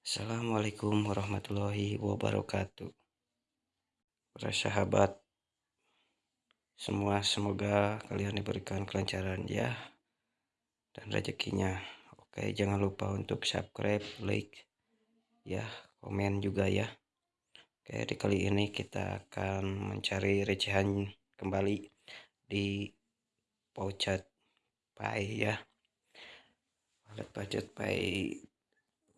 Assalamualaikum warahmatullahi wabarakatuh. Para sahabat semua, semoga kalian diberikan kelancaran ya dan rezekinya. Oke, jangan lupa untuk subscribe, like, ya, komen juga ya. Oke, di kali ini kita akan mencari recehan kembali di Pouchat Pay ya. Wallet Pouchat Pay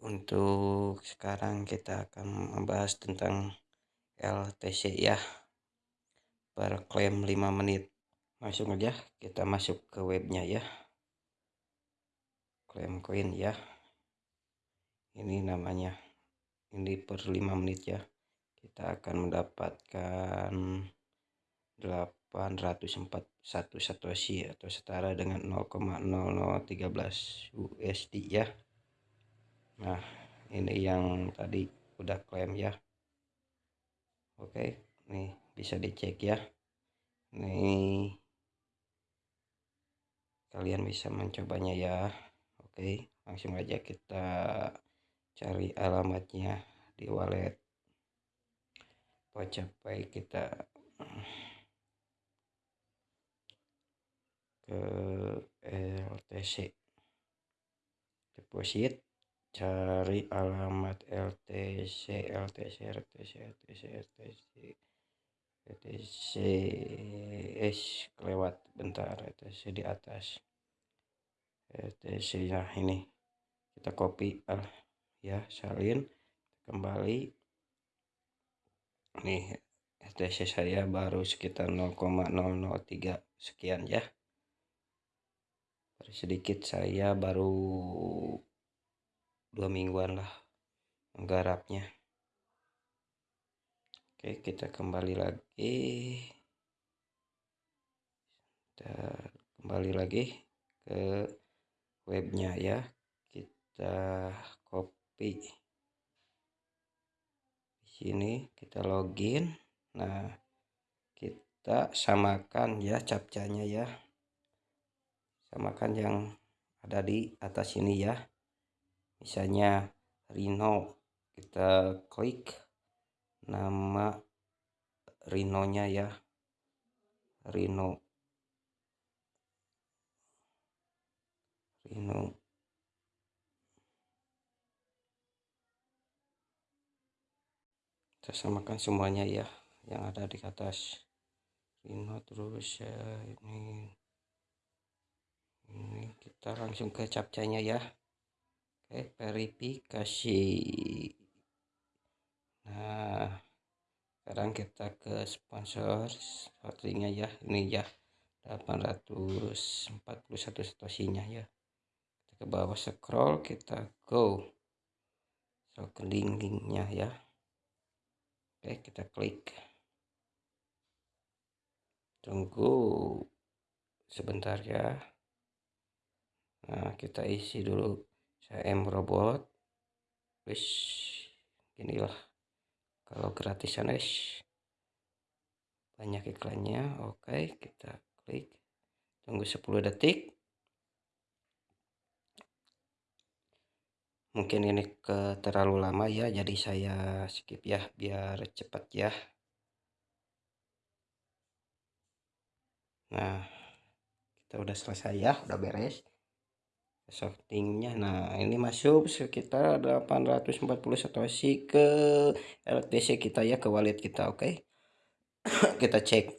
untuk sekarang kita akan membahas tentang LTC ya per klaim 5 menit. Langsung aja kita masuk ke webnya ya. Klaim koin ya. Ini namanya. Ini per 5 menit ya. Kita akan mendapatkan 841 satoshi atau setara dengan 0,0013 USD ya nah ini yang tadi udah klaim ya. Oke nih bisa dicek ya. Nih kalian bisa mencobanya ya. Oke langsung aja kita cari alamatnya di wallet. Pocapai kita. Ke LTC deposit cari alamat LTC LTC LTC LTC LTC LTC S kelewat bentar LTC di atas. LTC nah ini kita copy ah, ya salin kembali. Nih LTC saya baru sekitar 0,003 sekian ya. Sedikit saya baru dua mingguan lah menggarapnya. Oke kita kembali lagi. Kita kembali lagi ke webnya ya. Kita copy. Di sini kita login. Nah kita samakan ya captchanya ya. Samakan yang ada di atas ini ya misalnya Rino kita klik nama Rinonya ya. Rino Rino kita samakan semuanya ya yang ada di atas. Rino terus ya ini. Ini kita langsung ke capcanya ya Oke, verifikasi. Nah, sekarang kita ke sponsor sortingnya ya. Ini ya 841 satosinya ya. Kita ke bawah scroll, kita go. So, ke link-linknya ya. Oke, kita klik. Tunggu sebentar ya. Nah, kita isi dulu CM robot wis inilah kalau gratisan es banyak iklannya oke kita klik. Tunggu 10 detik. Mungkin ini ke terlalu lama ya jadi saya skip ya biar cepat ya. Nah kita udah selesai ya udah beres sortingnya nah ini masuk sekitar 840 satoshi ke LTC kita ya ke wallet kita oke? Okay? kita cek.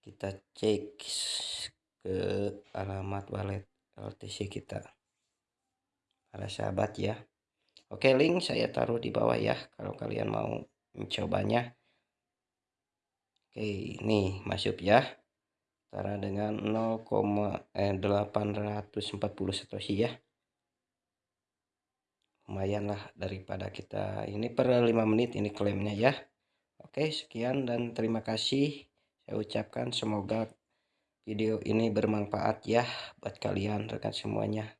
Kita cek ke alamat wallet LTC kita. Para sahabat ya. Oke link saya taruh di bawah ya kalau kalian mau mencobanya. Oke ini masuk ya setara dengan 0,840 satoshi ya. Lumayan lah daripada kita ini per 5 menit ini klaimnya ya. Oke sekian dan terima kasih. Saya ucapkan semoga video ini bermanfaat ya buat kalian rekan semuanya.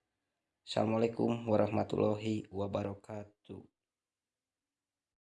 Assalamualaikum warahmatullahi wabarakatuh